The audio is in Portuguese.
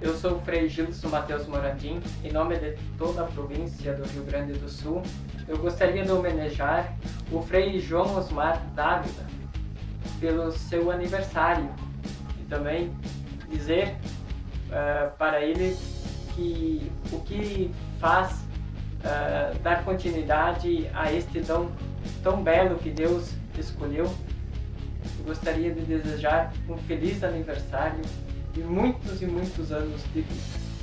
Eu sou o Frei Gilson Matheus Morandim, em nome de toda a província do Rio Grande do Sul. Eu gostaria de homenagear o Frei João Osmar Dávila pelo seu aniversário e também dizer uh, para ele que o que faz uh, dar continuidade a este dom tão belo que Deus escolheu. Eu gostaria de desejar um feliz aniversário e muitos e muitos anos de vida.